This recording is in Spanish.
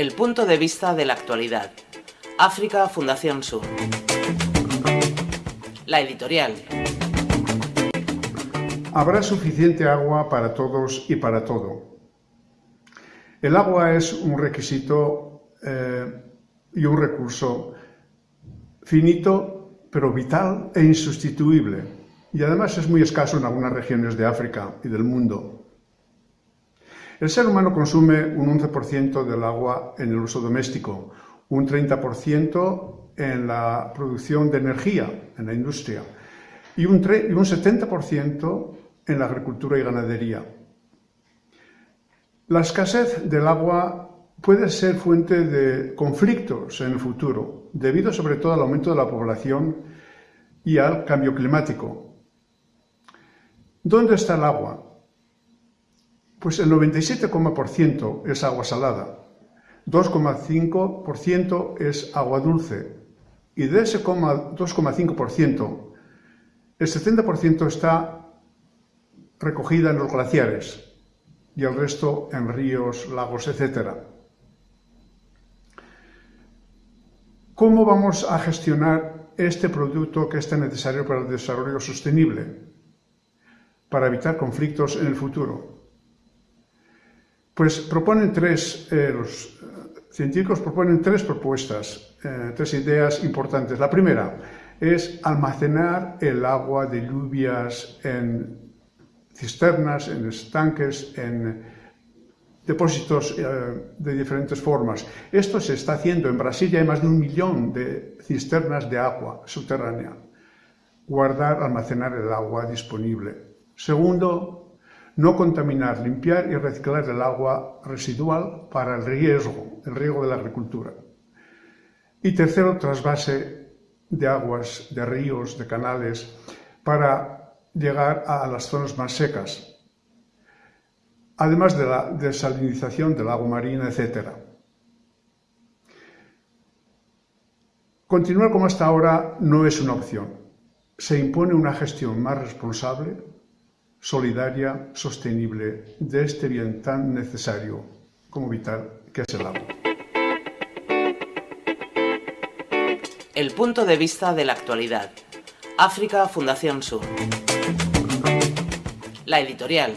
El punto de vista de la actualidad. África Fundación Sur. La editorial. Habrá suficiente agua para todos y para todo. El agua es un requisito eh, y un recurso finito, pero vital e insustituible. Y además es muy escaso en algunas regiones de África y del mundo. El ser humano consume un 11% del agua en el uso doméstico, un 30% en la producción de energía, en la industria, y un, y un 70% en la agricultura y ganadería. La escasez del agua puede ser fuente de conflictos en el futuro, debido sobre todo al aumento de la población y al cambio climático. ¿Dónde está el agua? Pues el 97,% es agua salada, 2,5% es agua dulce y de ese 2,5% el 70% está recogida en los glaciares y el resto en ríos, lagos, etc. ¿Cómo vamos a gestionar este producto que es tan necesario para el desarrollo sostenible, para evitar conflictos en el futuro? Pues proponen tres, eh, los científicos proponen tres propuestas, eh, tres ideas importantes. La primera es almacenar el agua de lluvias en cisternas, en estanques, en depósitos eh, de diferentes formas. Esto se está haciendo. En Brasil ya hay más de un millón de cisternas de agua subterránea. Guardar, almacenar el agua disponible. Segundo, no contaminar, limpiar y reciclar el agua residual para el riesgo, el riego de la agricultura. Y tercero, trasvase de aguas, de ríos, de canales, para llegar a las zonas más secas, además de la desalinización del agua marina, etc. Continuar como hasta ahora no es una opción. Se impone una gestión más responsable, solidaria, sostenible de este bien tan necesario como vital que es el agua. El punto de vista de la actualidad. África Fundación Sur. La editorial.